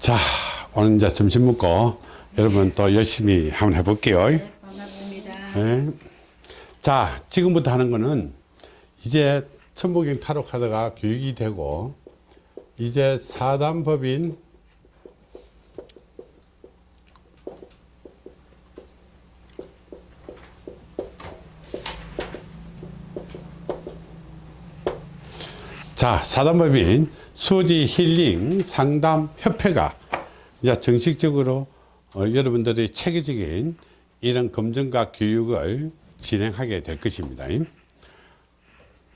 자, 오늘 이제 점심 먹고 여러분 또 열심히 한번 해볼게요. 네, 반갑습니다. 네. 자, 지금부터 하는 거는 이제 천부경 타로 카드가 교육이 되고 이제 사단법인 자, 사단법인 수지 힐링 상담 협회가 이제 정식적으로 어, 여러분들의 체계적인 이런 검증과 교육을 진행하게 될 것입니다.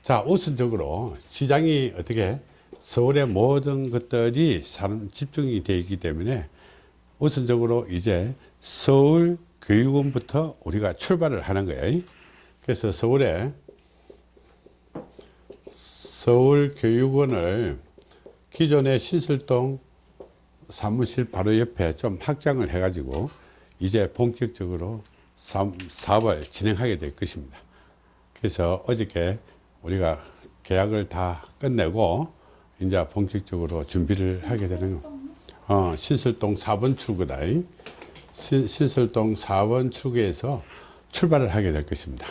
자, 우선적으로 시장이 어떻게 서울의 모든 것들이 집중이 되어 있기 때문에 우선적으로 이제 서울 교육원부터 우리가 출발을 하는 거예요. 그래서 서울에 서울 교육원을 기존의 신설동 사무실 바로 옆에 좀 확장을 해 가지고 이제 본격적으로 사업을 진행하게 될 것입니다. 그래서 어저께 우리가 계약을 다 끝내고 이제 본격적으로 준비를 하게 되는 거. 어, 신설동 4번 출구다. 신, 신설동 4번 출구에서 출발을 하게 될 것입니다.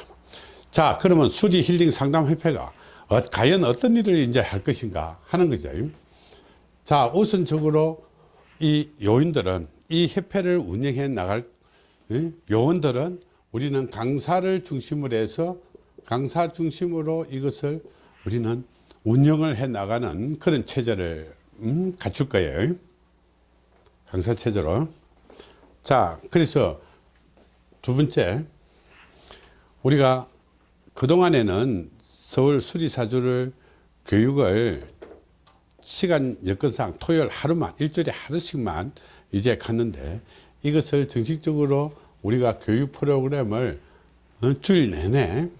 자, 그러면 수지 힐링 상담 협회가 어, 과연 어떤 일을 이제 할 것인가 하는 거죠. 자, 우선적으로 이 요인들은 이 협회를 운영해 나갈 요원들은 우리는 강사를 중심으로 해서 강사 중심으로 이것을 우리는 운영을 해 나가는 그런 체제를 음, 갖출 거예요. 강사 체제로. 자, 그래서 두 번째, 우리가 그동안에는 서울 수리사주를 교육을 시간 여건상 토요일 하루만 일주일에 하루씩만 이제 갔는데 이것을 정식적으로 우리가 교육 프로그램을 어, 주일 내내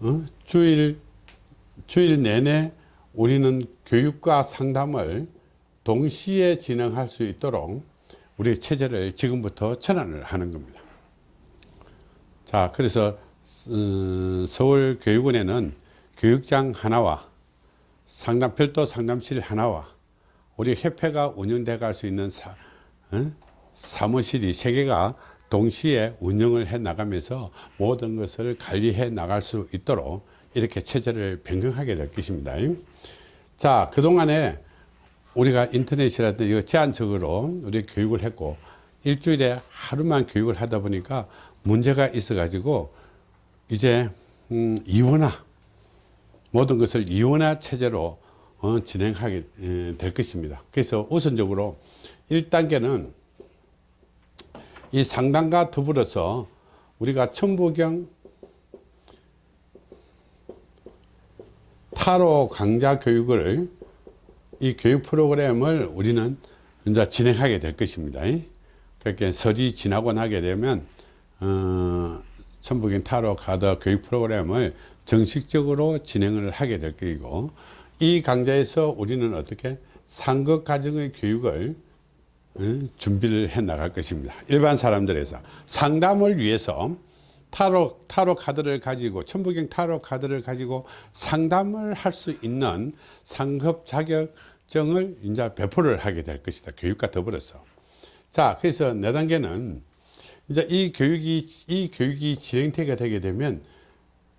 어, 주일 주일 내내 우리는 교육과 상담을 동시에 진행할 수 있도록 우리 체제를 지금부터 전환을 하는 겁니다. 자, 그래서 어, 서울교육원에는 교육장 하나와 상담 별도 상담실 하나와 우리 협회가 운영돼 갈 수 있는 사, 어? 사무실이 세 개가 동시에 운영을 해 나가면서 모든 것을 관리해 나갈 수 있도록 이렇게 체제를 변경하게 될 것입니다. 자, 그동안에 우리가 인터넷이라든지 제한적으로 우리 교육을 했고 일주일에 하루만 교육을 하다 보니까 문제가 있어 가지고 이제 음, 이원화 모든 것을 이원화 체제로 어, 진행하게 에, 될 것입니다. 그래서 우선적으로 1단계는 이 상담과 더불어서 우리가 천부경 타로 강좌 교육을 이 교육 프로그램을 우리는 이제 진행하게 될 것입니다. 그렇게 설이 지나고 나게 되면 어, 천부경 타로 가드 교육 프로그램을 정식적으로 진행을 하게 될 것이고 이 강좌에서 우리는 어떻게 상급 가정의 교육을 준비를 해 나갈 것입니다. 일반 사람들에서 상담을 위해서 타로, 타로 카드를 가지고 천부경 타로 카드를 가지고 상담을 할 수 있는 상급 자격증을 이제 배포를 하게 될 것이다. 교육과 더불어서. 자, 그래서 네 단계는 이제 이 교육이, 이 교육이 진행되게 되게 되면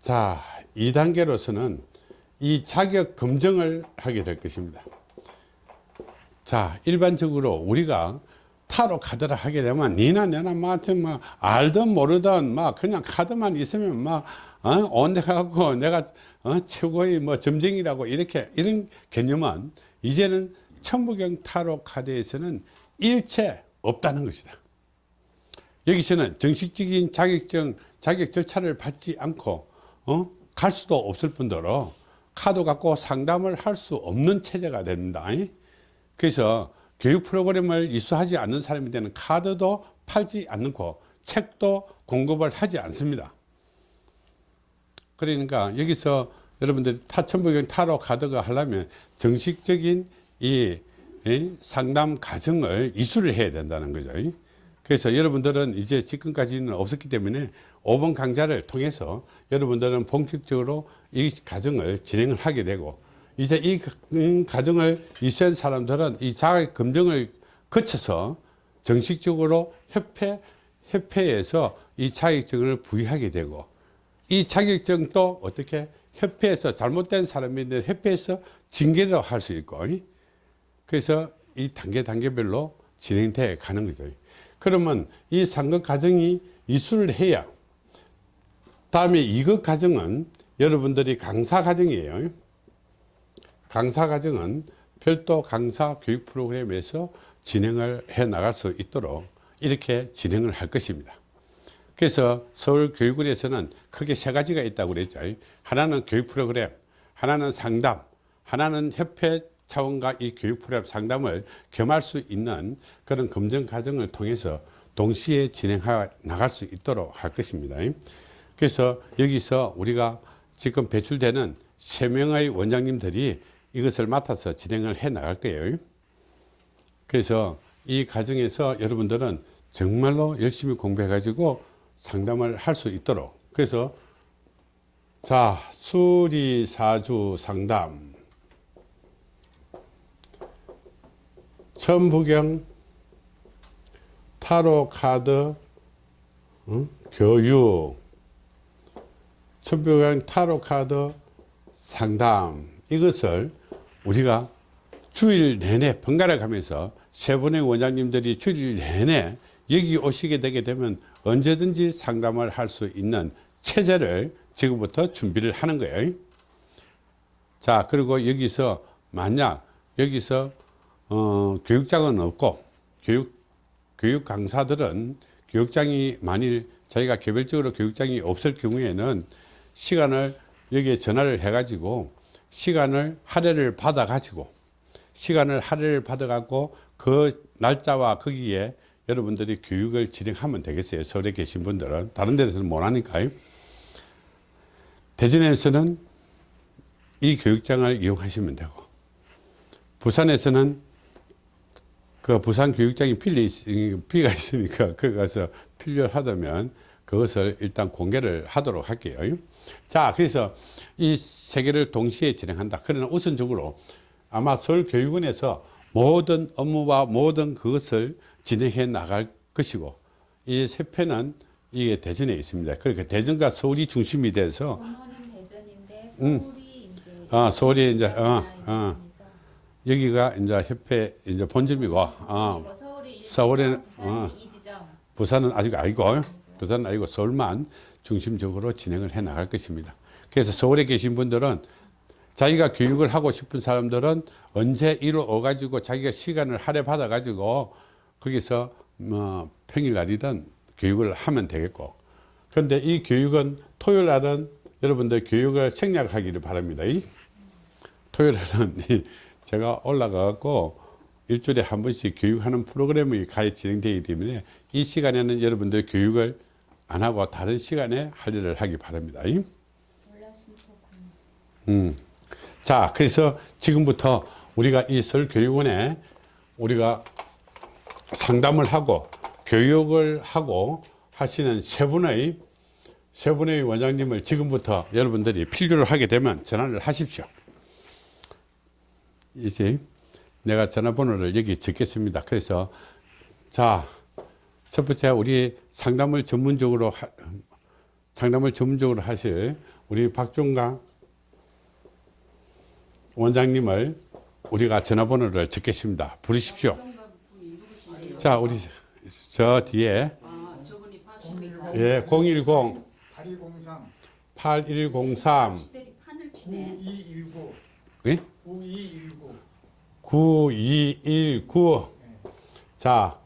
자, 2단계로서는 이 자격 검증을 하게 될 것입니다. 자, 일반적으로 우리가 타로 카드를 하게 되면 니나 내나 마치 막 알든 모르든 막 그냥 카드만 있으면 막 어? 온데 갖고 내가 어? 최고의 뭐 점쟁이라고 이렇게 이런 개념은 이제는 천부경 타로 카드에서는 일체 없다는 것이다. 여기서는 정식적인 자격증 자격 절차를 받지 않고 어? 갈 수도 없을 뿐더러 카드 갖고 상담을 할 수 없는 체제가 됩니다. 그래서 교육 프로그램을 이수하지 않는 사람인데는 카드도 팔지 않고 책도 공급을 하지 않습니다. 그러니까 여기서 여러분들이 타천부경 타로 카드가 하려면 정식적인 이 상담 과정을 이수를 해야 된다는 거죠. 그래서 여러분들은 이제 지금까지는 없었기 때문에 5번 강좌를 통해서 여러분들은 본격적으로 이 과정을 진행을 하게 되고 이제 이 음, 과정을 이수한 사람들은 이 자격 검증을 거쳐서 정식적으로 협회 협회에서 이 자격증을 부여하게 되고 이 자격증도 어떻게 협회에서 잘못된 사람인데 협회에서 징계를 할 수 있고 그래서 이 단계 단계별로 진행돼 가는 거죠. 그러면 이 상급 과정이 이수를 해야 다음에 이급 과정은 여러분들이 강사 과정이에요. 강사 과정은 별도 강사 교육 프로그램에서 진행을 해 나갈 수 있도록 이렇게 진행을 할 것입니다. 그래서 서울교육원에서는 크게 세 가지가 있다고 그랬죠. 하나는 교육 프로그램, 하나는 상담, 하나는 협회 차원과 이 교육 프로그램 상담을 겸할 수 있는 그런 검증 과정을 통해서 동시에 진행해 나갈 수 있도록 할 것입니다. 그래서 여기서 우리가 지금 배출되는 세 명의 원장님들이 이것을 맡아서 진행을 해 나갈 거예요. 그래서 이 과정에서 여러분들은 정말로 열심히 공부해 가지고 상담을 할 수 있도록 그래서 자 수리사주 상담 천부경 타로 카드 응? 교육 천부경 타로 카드 상담 이것을 우리가 주일 내내 번갈아 가면서 세 분의 원장님들이 주일 내내 여기 오시게 되게 되면 언제든지 상담을 할 수 있는 체제를 지금부터 준비를 하는 거예요. 자, 그리고 여기서 만약 여기서 어, 교육장은 없고 교육 교육 강사들은 교육장이 만일 자기가 개별적으로 교육장이 없을 경우에는 시간을 여기에 전화를 해 가지고 시간을 할애를 받아 가지고 시간을 할애를 받아 갖고 그 날짜와 거기에 여러분들이 교육을 진행하면 되겠어요. 서울에 계신 분들은. 다른 데서는 못 하니까요. 대전에서는 이 교육장을 이용하시면 되고, 부산에서는 그 부산 교육장이 필리, 비가 있으니까 거기 가서 필요하다면 그것을 일단 공개를 하도록 할게요. 자, 그래서 이 세 개를 동시에 진행한다. 그러나 우선적으로 아마 서울교육원에서 모든 업무와 모든 그것을 진행해 나갈 것이고 이 세 편은 이게 대전에 있습니다. 그러니까 대전과 서울이 중심이 돼서 대전인데 음. 서울이 이제 아, 서울이 이제, 어. 어. 여기가 이제 협회 이제 본점이고 어, 서울에는, 어. 부산은 아직 아니고 부산은 아니고 서울만 중심적으로 진행을 해 나갈 것입니다. 그래서 서울에 계신 분들은 자기가 교육을 하고 싶은 사람들은 언제 이로 오가지고 자기가 시간을 할애 받아 가지고 거기서 뭐 평일날이든 교육을 하면 되겠고 그런데 이 교육은 토요일 날은 여러분들 교육을 생략하기를 바랍니다. 이 토요일 날은 이 제가 올라가 갖고 일주일에 한 번씩 교육하는 프로그램이 가히 진행되기 때문에 이 시간에는 여러분들 교육을 안 하고 다른 시간에 할 일을 하기 바랍니다. 음. 자, 그래서 지금부터 우리가 이 설교육원에 우리가 상담을 하고 교육을 하고 하시는 세 분의 세 분의 원장님을 지금부터 여러분들이 필요로 하게 되면 전화를 하십시오. 이제 내가 전화번호를 여기 적겠습니다. 그래서 자, 첫 번째 우리 상담을 전문적으로 하, 상담을 전문적으로 하실 우리 박종강 원장님을 우리가 전화번호를 적겠습니다. 부르십시오. 자, 우리 저 뒤에? 예, 010 8203 8103 시들이 판을 치네. 9219 예? 9219 9219 자,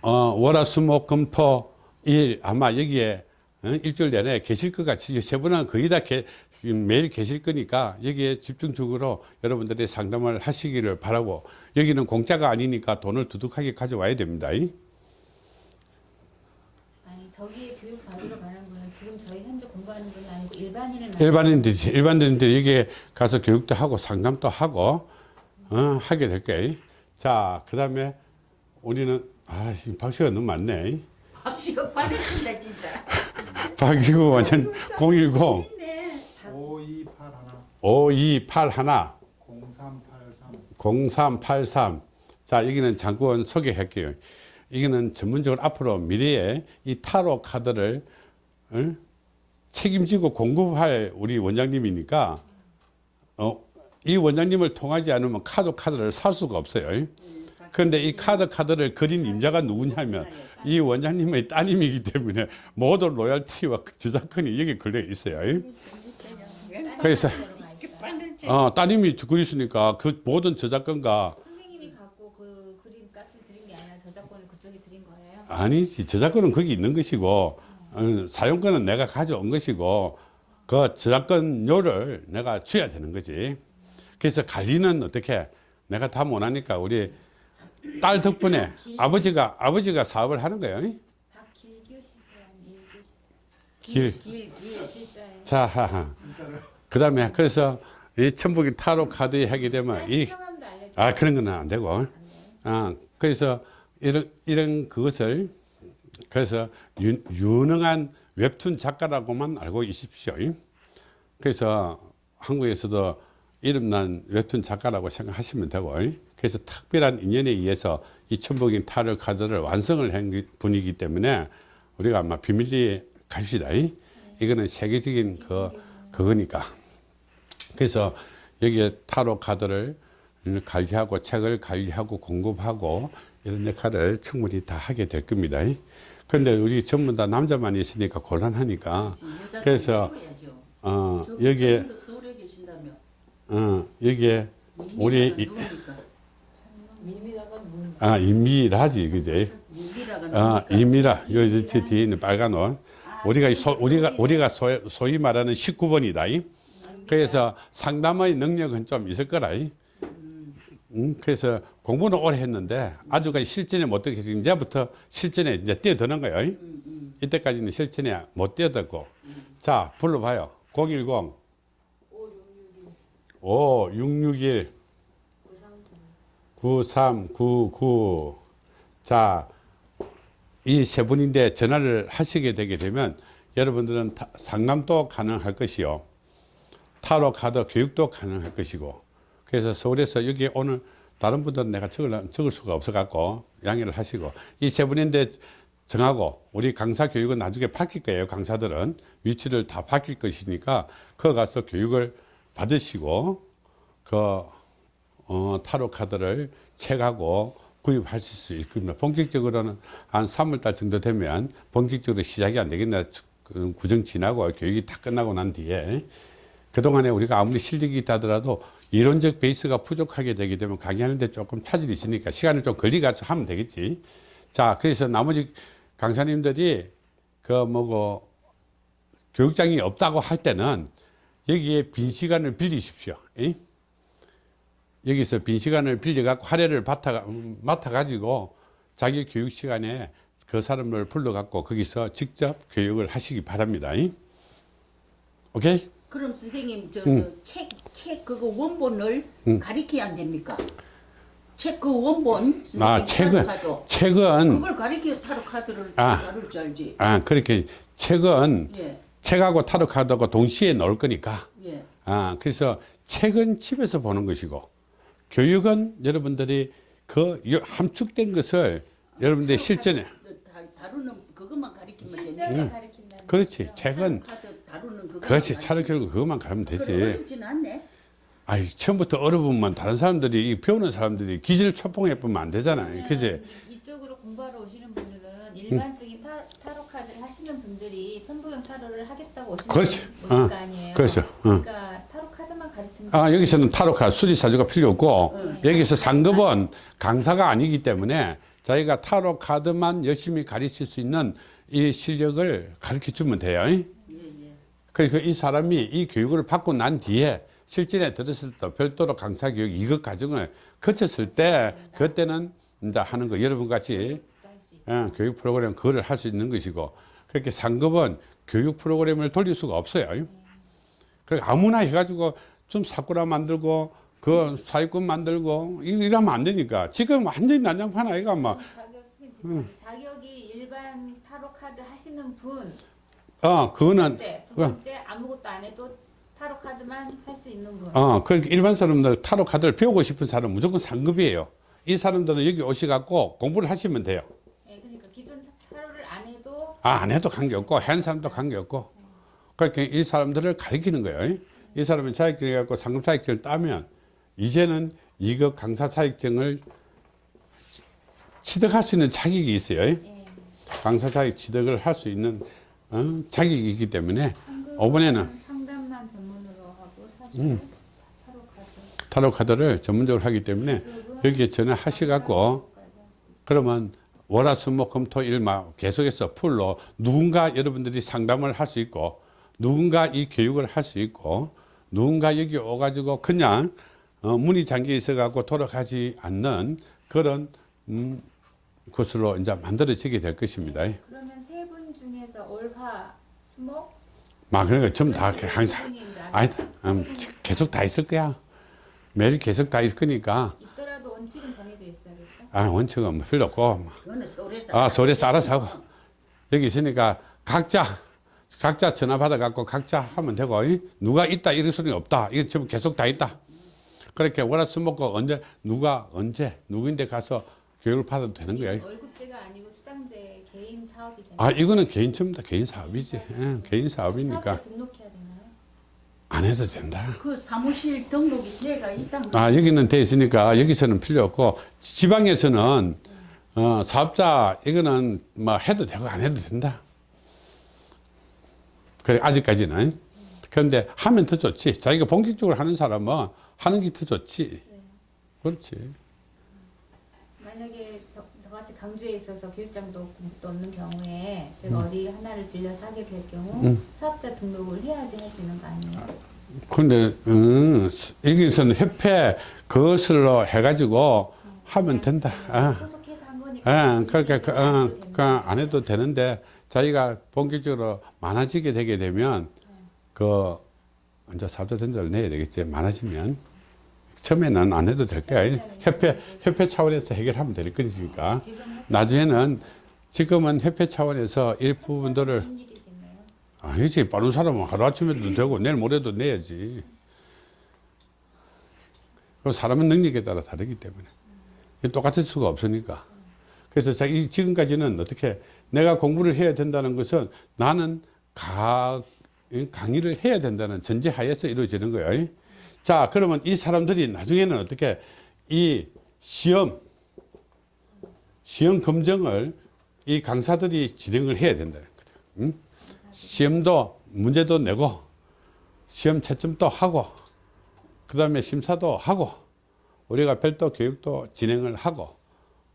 어, 월화수목금토 일 아마 여기에 어, 일주일 내내 계실 것 같이 세 분은 거의 다 게, 매일 계실 거니까 여기에 집중적으로 여러분들이 상담을 하시기를 바라고 여기는 공짜가 아니니까 돈을 두둑하게 가져와야 됩니다. 이. 아니 저기에 교육 받으러 가는 분은 지금 저희 현재 공부하는 분이 아니고 일반인을 일반인들이 일반인들이 여기에 가서 교육도 하고 상담도 하고 어, 하게 될 거예요. 자, 그다음에 우리는 아, 이 박씨가 너무 많네. 박씨가 빨리친다 진짜. 박이구 완전 010 있네. 5281 5281 0383 0383. 자, 여기는 장구원 소개할게요. 이거는 전문적으로 앞으로 미래에 이 타로 카드를 어? 책임지고 공급할 우리 원장님이니까 어, 이 원장님을 통하지 않으면 카드 카드를 살 수가 없어요. 그런데 이 카드 카드를 그린 임자가 누구냐면 이 원장님의 따님이기 때문에 모든 로열티와 저작권이 여기 걸려 있어요. 그래서 어, 따님이 그리시니까 그 모든 저작권과 그. 아니지 저작권은 거기 있는 것이고 어, 사용권은 내가 가져온 것이고 그 저작권료를 내가 줘야 되는 거지 그래서 관리는 어떻게 내가 다 못하니까 우리 딸 덕분에 아버지가 아버지가 사업을 하는 거예요 길. 자, 그 다음에 그래서 이 천북이 타로 카드 하게 되면 이. 아 그런 건 안 되고. 아, 그래서 이런, 이런 그것을 그래서 유, 유능한 웹툰 작가라고만 알고 있십시오. 그래서 한국에서도 이름난 웹툰 작가라고 생각하시면 되고 그래서 특별한 인연에 의해서 이 천복인 타로 카드를 완성을 한 분이기 때문에 우리가 아마 비밀리에 갑시다. 이거는 세계적인 그, 그거니까. 그래서 여기에 타로 카드를 관리하고 책을 관리하고 공급하고 이런 역할을 충분히 다 하게 될 겁니다. 그런데 우리 전부 다 남자만 있으니까 곤란하니까 그래서 어 여기에 서울에 계신다며. 어 여기에 우리 아 임미라지 그제 미미라가 아? 임미라 요저 뒤에 있는 빨간 옷 우리가 소, 우리가 우리가 소, 소위 말하는 19번이다. 그래서 상담의 능력은 좀 있을 거라. 음, 그래서 공부는 오래 했는데 아주가 실전에 못 들겠어. 이제부터 실전에 이제 뛰어드는 거예요. 이때까지는 실전에 못 뛰어들고. 자, 불러봐요. 010 5661 9399 자, 이 세 분인데 전화를 하시게 되게 되면 여러분들은 타- 상담도 가능할 것이요. 타로 카드 교육도 가능할 것이고. 그래서 서울에서 여기 오늘 다른 분들은 내가 적을, 적을 수가 없어 갖고 양해를 하시고 이 세 분인데 정하고 우리 강사 교육은 나중에 바뀔 거예요. 강사들은 위치를 다 바뀔 것이니까 그 가서 교육을 받으시고 그 어, 타로 카드를 책하고 구입하실 수 있을 겁니다. 본격적으로는 한 3월달 정도 되면 본격적으로 시작이 안 되겠나 그 구정 지나고 교육이 다 끝나고 난 뒤에 그동안에 우리가 아무리 실력이 있다 하더라도 이론적 베이스가 부족하게 되게 되면 강의하는데 조금 차질이 있으니까 시간을 좀 걸리가서 하면 되겠지. 자, 그래서 나머지 강사님들이 그 뭐고 교육장이 없다고 할 때는 여기에 빈 시간을 빌리십시오. 이? 여기서 빈 시간을 빌려갖고 화례를 맡아, 맡아가지고 자기 교육 시간에 그 사람을 불러갖고 거기서 직접 교육을 하시기 바랍니다. 이? 오케이? 그럼 선생님 응. 저책책 그거 원본을 응. 가리켜야 안 됩니까? 책 그 원본 아, 책은. 책은, 그걸 가리켜 타로 카드를 아. 다룰 줄 알지. 아, 그렇게, 책은 예. 책하고 타로 카드하고 동시에 넣을 거니까. 예. 아, 그래서 책은 집에서 보는 것이고, 교육은 여러분들이 그 요- 함축된 것을 여러분들이 실전에, 다, 다루는 그것만 됩니까? 실전에 가르친다는 그렇지. 책은. 그렇지. 차를 결고 그것만 가면 되지. 아이, 처음부터 어려우면 다른 사람들이, 이 배우는 사람들이 기질 초봉해 보면 안 되잖아요. 그지? 이쪽으로 공부하러 오시는 분들은 일반적인 타, 타로 카드를 하시는 분들이 천부경 타로를 하겠다고 오시는 그렇지. 분 오실 어, 거 아니에요. 그렇죠. 어. 그러니까 아, 여기서는 타로카 수지사주가 필요 없고, 응. 여기서 상급은 강사가 아니기 때문에 자기가 타로 카드만 열심히 가르칠 수 있는 이 실력을 가르쳐 주면 돼요. 예, 예. 그리고 이 사람이 이 교육을 받고 난 뒤에 실전에 들었을 때 별도로 강사 교육 이것 과정을 거쳤을 때 그때는 이제 하는 거 여러분 같이. 예, 교육 프로그램 그거를 할 수 있는 것이고 그렇게 상급은 교육 프로그램을 돌릴 수가 없어요. 그 아무나 해가지고 좀 사쿠라 만들고 그 사회권 만들고 이- 이러면 안 되니까 지금 완전히 난장판 아이가 막 자격, 자격이 일반 타로 카드 하시는 분, 어, 두 그거는 번째, 두 어. 번째 아무것도 안 해도 타로 카드만 할 수 있는 분. 어, 그 일반 사람들 타로 카드를 배우고 싶은 사람은 무조건 상급이에요. 이 사람들은 여기 오셔갖고 공부를 하시면 돼요. 예, 그러니까 기존 타로를 안 해도 아, 안 해도 관계 없고, 한 사람도 관계 없고. 그러니까 이 사람들을 가리키는 거예요. 이 사람은 자격증을 갖고 상급 자격증을 따면, 이제는 이거 강사 자격증을 취득할 수 있는 자격이 있어요. 예. 강사 자격 취득을 할 수 있는 어, 자격이 있기 때문에 이번에는 상담만 전문으로 하고 사실 음. 타로 카드. 타로 카드를 전문적으로 하기 때문에 여기에 전화하셔갖고 그러면 월화수목금토 일마 계속해서 풀로 누군가 여러분들이 상담을 할 수 있고 누군가 이 교육을 할 수 있고 누군가 여기 오가지고 그냥 어, 문이 잠겨 있어갖고 돌아가지 않는 그런 음, 것으로 이제 만들어지게 될 것입니다. 그러면 세 분 중에서 올화 수목 막 그러니까 전부 다세 항상 아니 음, 계속 다 있을 거야. 매일 계속 다 있을 거니까 있더라도 원칙은 정해져 있어야겠죠. 아 원칙은 뭐 필요 없고 아, 서울에서 알아서 하고. 여기 있으니까 각자, 각자 전화 받아갖고 각자 하면 되고, 이? 누가 있다, 이럴 수는 없다. 이거 지금 계속 다 있다. 그렇게 월화수목고 언제, 누가 언제, 누구인데 가서 교육을 받아도 되는 거야. 월급제가 아니고 수당제 개인 사업이 되나요? 아, 이거는 개인 처음다. 개인 사업이지. 예, 개인 사업이니까 사업자 등록해야 되나요? 안 해도 된다. 그 사무실 등록이 돼가 있다는 거. 아, 여기는 돼 있으니까 여기서는 필요 없고, 지방에서는 어, 사업자, 이거는 뭐 해도 되고 안 해도 된다. 그래, 아직까지는. 그런데 하면 더 좋지. 자기가 본격적으로 하는 사람은 하는 게 더 좋지. 그렇지. 만약에 저, 저같이 강주에 있어서 교육장도 없는 경우에 제가 어디 하나를 빌려서 하게 될 경우 음. 사업자 등록을 해야지 할 수 있는 거 아니에요? 근데, 음, 여기서는 협회 그것으로 해가지고 하면 된다. 아. 소속해서 한 거니까. 예, 그렇게, 그, 어, 그, 안 해도 되는데, 자기가 본격적으로 많아지게 되게 되면, 그, 이제 사업자 전자를 내야 되겠지. 많아지면. 처음에는 안 해도 될 거야. 협회, 협회 차원에서 해결하면 될 것이니까. 지금 나중에는, 지금은 협회 차원에서 일부분들을, 일이겠네요. 아니지. 빠른 사람은 하루아침에도 되고, 내일 모레도 내야지. 그 사람은 능력에 따라 다르기 때문에. 똑같을 수가 없으니까. 그래서 자기 지금까지는 어떻게 내가 공부를 해야 된다는 것은 나는 가, 강의를 해야 된다는 전제 하에서 이루어지는 거예요. 자, 그러면 이 사람들이 나중에는 어떻게 이 시험, 시험 검정을 이 강사들이 진행을 해야 된다는 거죠. 응? 시험도 문제도 내고 시험 채점도 하고 그 다음에 심사도 하고 우리가 별도 교육도 진행을 하고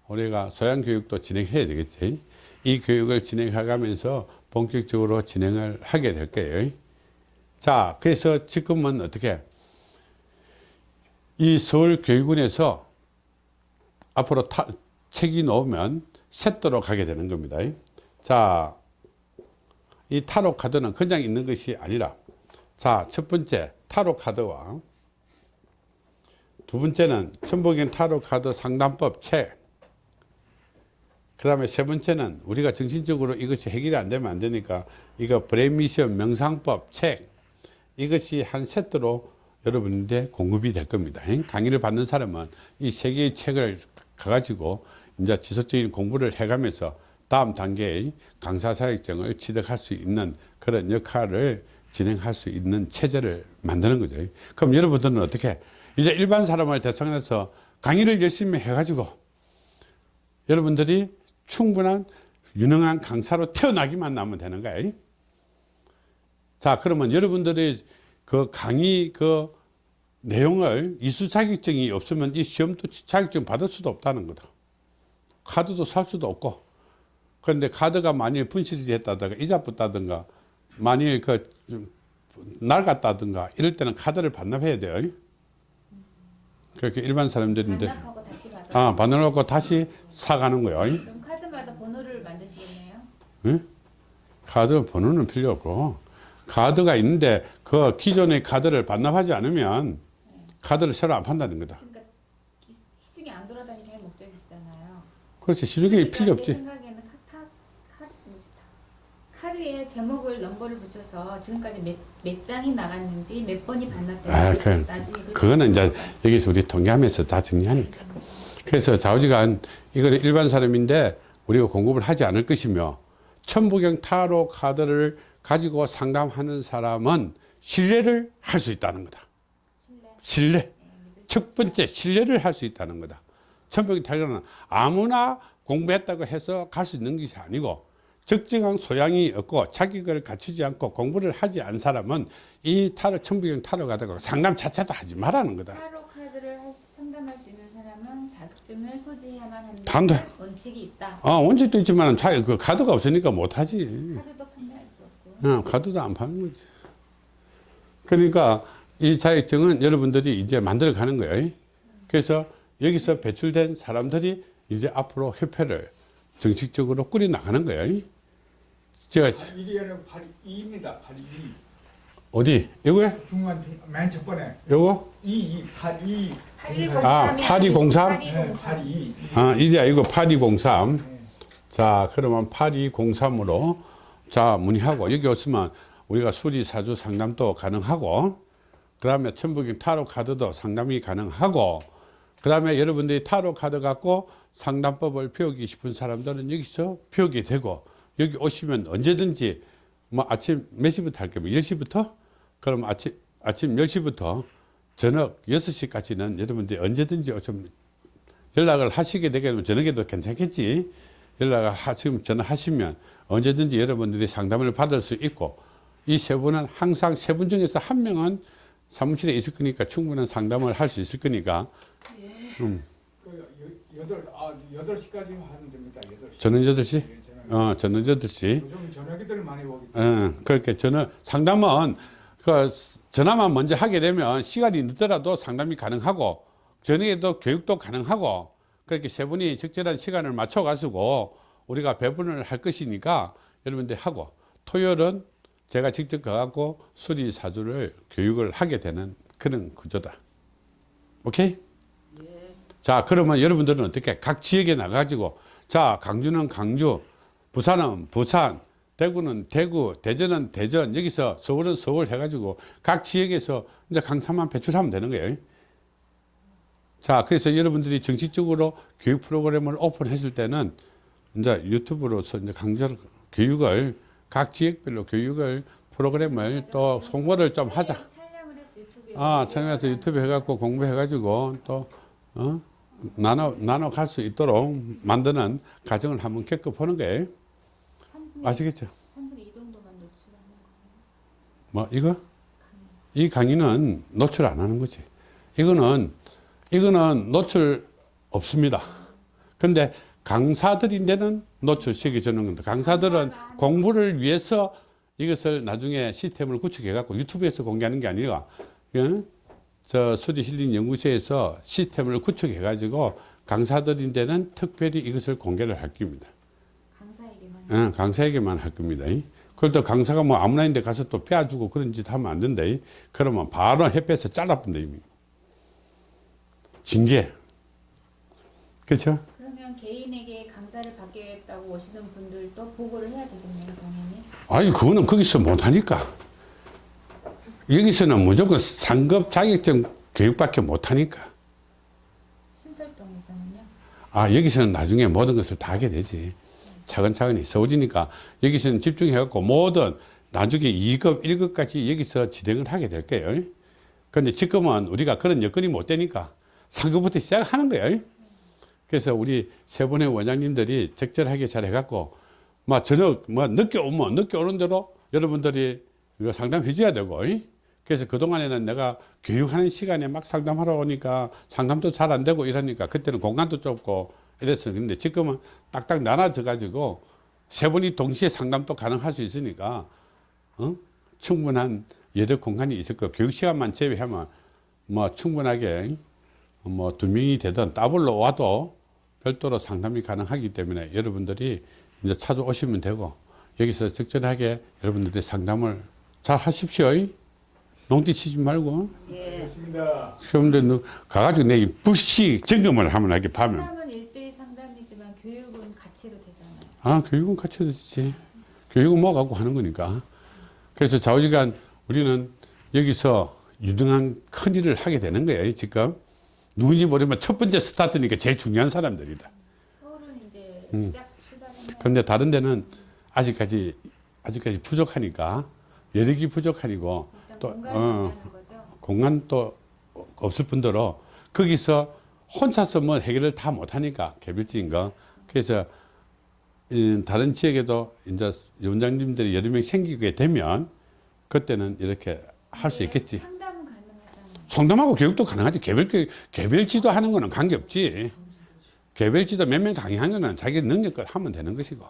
우리가 소양 교육도 진행해야 되겠지. 이 교육을 진행해가면서 본격적으로 진행을 하게 될 거예요. 자, 그래서 지금은 어떻게 이 서울교육원에서 앞으로 타, 책이 나오면 세도로 가게 되는 겁니다. 자, 이 타로 카드는 그냥 있는 것이 아니라 자, 첫 번째 타로 카드와 두 번째는 천복인 타로 카드 상담법 책. 그 다음에 세 번째는 우리가 정신적으로 이것이 해결이 안 되면 안 되니까 이거 브레미션 명상법 책. 이것이 한 세트로 여러분한테 공급이 될 겁니다. 강의를 받는 사람은 이 세 개의 책을 가가지고 이제 지속적인 공부를 해가면서 다음 단계의 강사 자격증을 취득할 수 있는 그런 역할을 진행할 수 있는 체제를 만드는 거죠. 그럼 여러분들은 어떻게 이제 일반 사람을 대상으로 해서 강의를 열심히 해가지고 여러분들이 충분한 유능한 강사로 태어나기만 하면 되는 거예요. 자, 그러면 여러분들이 그 강의 그 내용을 이수 자격증이 없으면 이 시험도 자격증 받을 수도 없다는 거다. 카드도 살 수도 없고. 그런데 카드가 만일 분실이 됐다든가 이자 붙다든가 만일 그좀 낡았다든가 이럴 때는 카드를 반납해야 돼요. 그렇게 일반 사람들인데 반납하고 다시 받아. 아, 반납하고 다시 사가는 거예요. 그럼 카드마다 번호를 만드시겠네요. 응? 카드 번호는 필요 없고 카드가 있는데 그 기존의 카드를 반납하지 않으면 카드를 새로 안 판다는 거다. 그러니까 기- 시중에 안 돌아다니게 할 목적이 있잖아요. 그렇지 시중에 필요 제 없지. 생각에는 카, 카, 카드에 제목을 넘버를 붙여서 지금까지 몇, 몇 장이 나갔는지 몇 번이 반납됐는지 아, 그, 나중에 그거는 이제 여기서 우리 통계하면서 다 정리하니까. 그래서 좌우지간 이거는 일반 사람인데 우리가 공급을 하지 않을 것이며 천부경 타로 카드를 가지고 상담하는 사람은 신뢰를 할 수 있다는 거다. 신뢰. 첫 번째 신뢰를 할 수 있다는 거다. 천부경 타로는 아무나 공부했다고 해서 갈 수 있는 것이 아니고 적정한 소양이 없고 자격을 갖추지 않고 공부를 하지 않은 사람은 이 타로 천부경 타로 가다가 상담 자체도 하지 말라는 거다. 타로 카드를 할 수- 상담할 수 있는 자격증을 소지해야만 한다는 단대. 원칙이 있다. 아, 원칙도 있지만 자, 그 카드가 없으니까 못하지. 카드도 판매할 수 없고. 어, 카드도 안 파는 거지. 그러니까 이 자격증은 여러분들이 이제 만들어 가는 거예요. 그래서 여기서 배출된 사람들이 이제 앞으로 협회를 정식적으로 꾸려 나가는 거예요. 제가 1이 아니고 82입니다. 82. 어디? 요거요? 중간 중- 맨첫 번에 요거? 2, 2, 82. 8203 아, 8203? 네, 82. 아, 이게 아니고 8203. 네. 자, 그러면 8203으로 자, 문의하고 여기 없으면 우리가 수리 사주 상담도 가능하고 그 다음에 천부경 타로 카드도 상담이 가능하고 그 다음에 여러분들이 타로 카드 갖고 상담법을 배우기 싶은 사람들은 여기서 배우게 되고 여기 오시면 언제든지 뭐 아침 몇 시부터 할 거면 10시부터 그럼 아침 아침 10시부터 저녁 6시까지는 여러분들이 언제든지 오시면 연락을 하시게 되게 되면 저녁에도 괜찮겠지. 연락을 하, 지금 전화하시면 언제든지 여러분들이 상담을 받을 수 있고 이 세 분은 항상 세 분 중에서 한 명은 사무실에 있을 거니까 충분한 상담을 할 수 있을 거니까 그 여- 여덟 아 8시까지 하면 됩니다. 8시. 저는 8시? 예, 저녁. 어, 저는 8시. 요즘 저녁에들 많이 오기 어, 그렇게 저는 상담은 그 전화만 먼저 하게 되면 시간이 늦더라도 상담이 가능하고 저녁에도 교육도 가능하고 그렇게 세 분이 적절한 시간을 맞춰 가지고 우리가 배분을 할 것이니까 여러분들 하고 토요일은 제가 직접 가갖고 수리 사주를 교육을 하게 되는 그런 구조다. 오케이? 자, 그러면 여러분들은 어떻게 각 지역에 나가가지고 자, 강주는 강주, 부산은 부산, 대구는 대구, 대전은 대전, 여기서 서울은 서울 해가지고 각 지역에서 이제 강사만 배출하면 되는 거예요. 자, 그래서 여러분들이 정식적으로 교육 프로그램을 오픈했을 때는 이제 유튜브로서 이제 강좌 교육을 각 지역별로 교육을 프로그램을 또 송보를 좀 하자. 아, 촬영해서 유튜브 해갖고 공부해가지고 또, 어? 나눠, 나눠 갈 수 있도록 만드는 과정을 한번 겪어보는 거예요. 3분의, 아시겠죠? 3분의 2 정도만 노출하는 거예요. 뭐, 이거? 이 강의는 노출 안 하는 거지. 이거는, 이거는 노출 없습니다. 근데 강사들인데는 노출시켜주는 건데, 강사들은 공부를 위해서 이것을 나중에 시스템을 구축해갖고 유튜브에서 공개하는 게 아니라, 예? 저 수리 힐링 연구소에서 시스템을 구축해가지고 강사들인데는 특별히 이것을 공개를 할 겁니다. 강사에게만. 예, 강사에게만 할 겁니다. 그래도 강사가 뭐 아무나 있는데 가서 또 빼앗주고 그런 짓 하면 안 된다. 그러면 바로 협회에서 잘라본다. 이미. 징계. 그렇죠? 그러면 개인에게 강사를 받겠다고 오시는 분들도 보고를 해야 되겠네요, 당연히. 아니, 그거는 거기서 못하니까. 여기서는 무조건 상급 자격증 교육밖에 못하니까. 신설동에서는요. 아, 여기서는 나중에 모든 것을 다 하게 되지. 차근차근히 있어오니까 여기서는 집중해갖고 모든 나중에 2급, 1급까지 여기서 진행을 하게 될 거예요. 근데 지금은 우리가 그런 여건이 못 되니까 상급부터 시작하는 거예요. 그래서 우리 세 분의 원장님들이 적절하게 잘 해갖고, 막 저녁, 뭐 늦게 오면 늦게 오는 대로 여러분들이 상담해 줘야 되고, 그래서 그동안에는 내가 교육하는 시간에 막 상담하러 오니까 상담도 잘 안 되고 이러니까 그때는 공간도 좁고 이랬어요. 근데 지금은 딱딱 나눠져 가지고 세 분이 동시에 상담도 가능할 수 있으니까 어? 충분한 여러 공간이 있을 거 교육 시간만 제외하면 뭐 충분하게 뭐 두 명이 되든 더블로 와도 별도로 상담이 가능하기 때문에 여러분들이 이제 찾아오시면 되고 여기서 적절하게 여러분들이 상담을 잘 하십시오. 농띠 치지 말고. 예. 알겠습니다. 시험들 가가지고 내 부시 점검을 하면 하게 파면. 상담은 1대1 상담이지만 교육은 같이 해도 되잖 아, 교육은 해도 되지. 교육은 뭐 갖고 하는 거니까. 그래서 좌우지간 우리는 여기서 유능한 큰 일을 하게 되는 거예요, 지금. 누군지 모르면 첫 번째 스타트니까 제일 중요한 사람들이다. 서울은 이제 음. 그런데 다른 데는 아직까지, 아직까지 부족하니까, 여력이 부족하니고, 또, 어. 거죠. 공간도 없을 뿐더러 거기서 혼자서 뭐 해결을 다 못하니까 개별적인 거 그래서 이 다른 지역에도 이제 원장님들이 여러 명 생기게 되면 그때는 이렇게 할수 근데 있겠지. 상담은 가능하잖아요. 상담하고 교육도 가능하지. 개별 교육 개별 지도하는 거는 관계없지. 개별 지도 몇 명 강의하는 거는 자기 능력껏 하면 되는 것이고.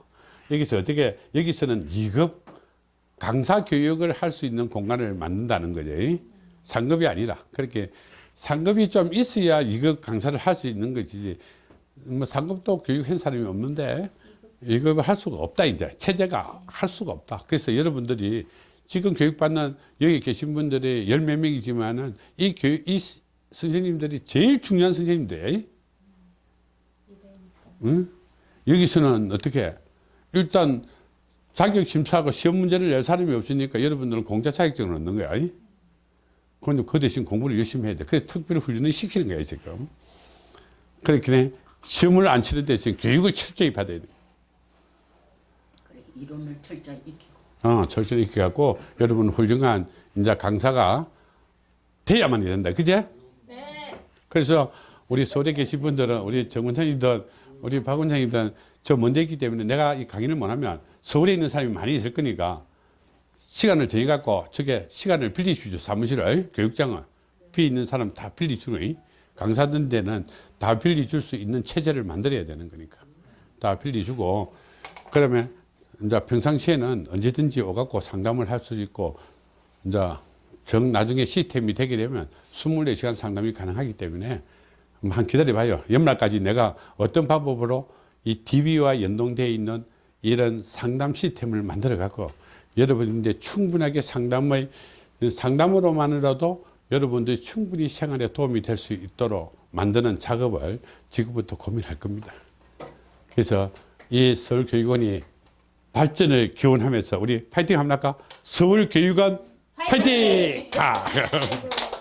여기서 어떻게 여기서는 2급 강사 교육을 할 수 있는 공간을 만든다는 거지. 상급이 아니라. 그렇게 상급이 좀 있어야 2급 강사를 할 수 있는 것이지. 뭐 상급도 교육한 사람이 없는데 2급을 할 수가 없다 이제 체제가 할 수가 없다 그래서 여러분들이 지금 교육받는 여기 계신 분들이 열 몇 명이지만은 이 교육 이 스- 선생님들이 제일 중요한 선생님들 응? 여기서는 어떻게 일단 자격 심사하고 시험 문제를 낼 사람이 없으니까 여러분들은 공짜 자격증을 얻는 거야. 이? 그런데 그 대신 공부를 열심히 해야 돼. 그래서 특별 훈련을 시키는 거야, 지금. 그렇게 시험을 안 치는 대신 교육을 철저히 받아야 돼. 이론을 철저히 익히고 어, 철저히 이렇게 갖고 여러분 훌륭한 이제 강사가 돼야만 된다. 그제? 네. 그래서 우리 서울에 계신 분들은 우리 정 원장님들, 우리 박 원장님들 저 먼데 있기 때문에 내가 이 강의를 못하면 서울에 있는 사람이 많이 있을 거니까 시간을 저희 갖고 저게 시간을 빌리주죠. 사무실을, 교육장을. 비 있는 사람 다 빌리주고, 강사든 데는 다 빌려줄 수 있는 체제를 만들어야 되는 거니까. 다 빌려주고, 그러면 이제 평상시에는 언제든지 오갖고 상담을 할 수 있고, 이제 정 나중에 시스템이 되게 되면 24시간 상담이 가능하기 때문에 한번 기다려봐요. 연말까지 내가 어떤 방법으로 이 DB와 연동되어 있는 이런 상담 시스템을 만들어 갖고 여러분들 충분하게 상담의 상담으로만이라도 여러분들이 충분히 생활에 도움이 될 수 있도록 만드는 작업을 지금부터 고민할 겁니다. 그래서 이 서울교육원이 발전을 기원하면서 우리 파이팅 할까? 서울교육원 파이팅! 가! 그리고